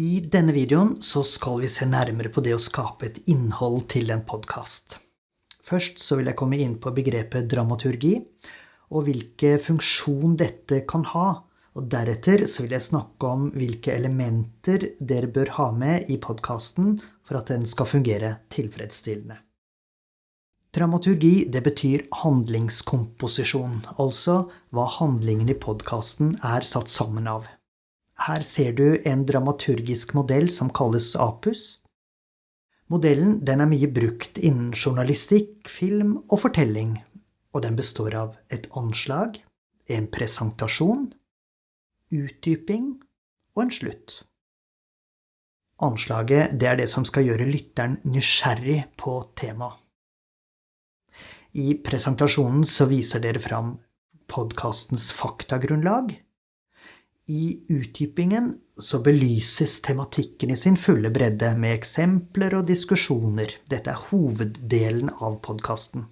I denne videoen så skal vi se nærmere på det å skape et innhold til en podkast. Først så vil jeg komme inn på begrepet dramaturgi, og hvilke funksjon dette kan ha. Og deretter så vil jeg snakke om hvilke elementer dere bør ha med i podkasten for at den skal fungere tilfredsstillende. Dramaturgi det betyr handlingskomposisjon, altså hva handlingen i podkasten er satt sammen av. Her ser du en dramaturgisk modell som kalles APUS. Modellen den er mye brukt innen journalistikk, film og fortelling, og den består av et anslag, en presentasjon, utdyping og en slutt. Anslaget det er det som skal gjøre lytteren nysgjerrig på temaet. I presentasjonen så viser dere fram podkastens faktagrunnlag, i utdypingen så belyses tematikken i sin fulle bredde med eksempler og diskusjoner. Dette er hoveddelen av podkasten.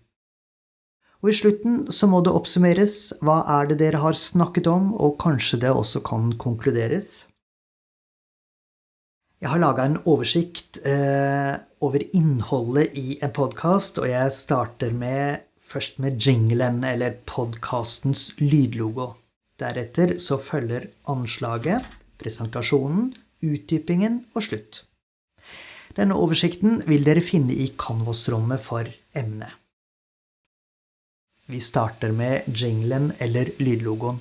Og i slutten så må det oppsummeres. Hva er det dere har snakket om, og kanskje det også kan konkluderes? Jeg har laga en oversikt eh, over innholdet i en podkast, og jeg starter med, først med jinglen, eller podkastens lydlogo. Deretter så følger anslaget, presentasjonen, utdypingen og slutt. Denne oversikten vil dere finne i Canvas-rommet for emnet. Vi starter med jinglen eller lydlogoen.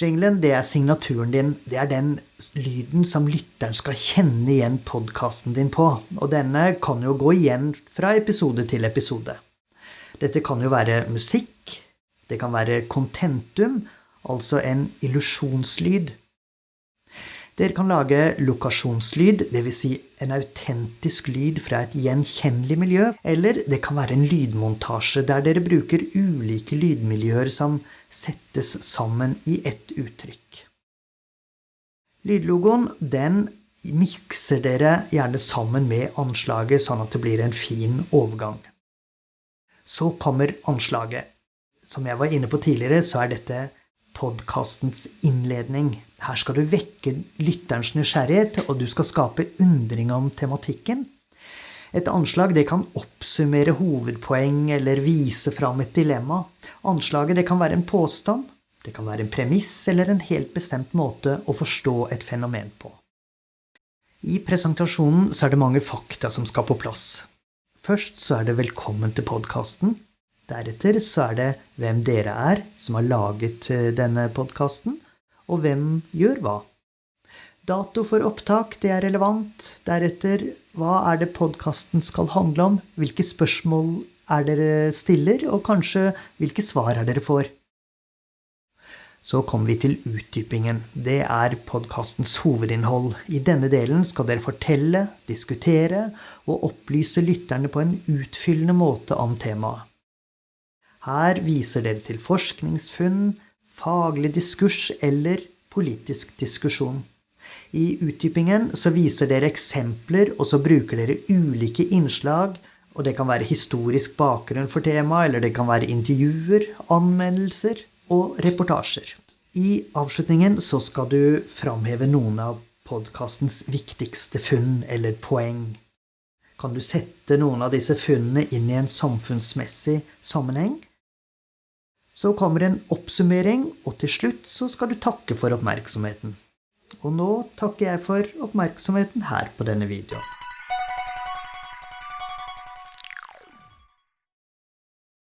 Jinglen det er signaturen din. Det er den lyden som lytteren skal kjenne igjen podkasten din på. Og denne kan jo gå igjen fra episode til episode. Dette kan jo være musikk, det kan være contentum, altså en illusjonslyd. Dere kan lage lokasjonslyd, dvs. Si en autentisk lyd fra et gjenkjennelig miljø, eller det kan være en lydmontasje der dere bruker ulike lydmiljøer som settes sammen i ett uttrykk. Lydlogoen den mikser dere gjerne sammen med anslaget, sånn at det blir en fin overgang. Så kommer anslaget. Som jeg var inne på tidligere, så er dette podkastens innledning. Her skal du vekke lytterens nysgjerrighet, og du skal skape undring om tematikken. Et anslag det kan oppsummere hovedpoeng eller vise fram et dilemma. Anslaget det kan være en påstand, det kan være en premiss eller en helt bestemt måte å forstå et fenomen på. I presentasjonen er det mange fakta som skal på plass. Først så er det velkommen til podkasten. Deretter så er det hvem dere er som har laget eh, denne podkasten, og hvem gjør hva. Dato for opptak, det er relevant. Deretter, hva er det podkasten skal handle om? Hvilke spørsmål er dere stiller, og kanskje hvilke svar er dere får? Så kommer vi til utdypingen. Det er podkastens hovedinnhold. I denne delen skal dere fortelle, diskutere og opplyse lytterne på en utfyllende måte om temaet. Her viser dere til forskningsfunn, faglig diskurs eller politisk diskusjon. I utdypingen så viser dere eksempler, og så bruker dere ulike innslag. Og det kan være historisk bakgrunn for temaet, eller det kan være intervjuer, anmeldelser og reportasjer. I avslutningen så skal du framheve noen av podkastens viktigste funn eller poeng. Kan du sette noen av disse funnene inn i en samfunnsmessig sammenheng? Så kommer en oppsummering, og til slutt så skal du takke for oppmerksomheten. Og nå takker jeg for oppmerksomheten her på denne videoen.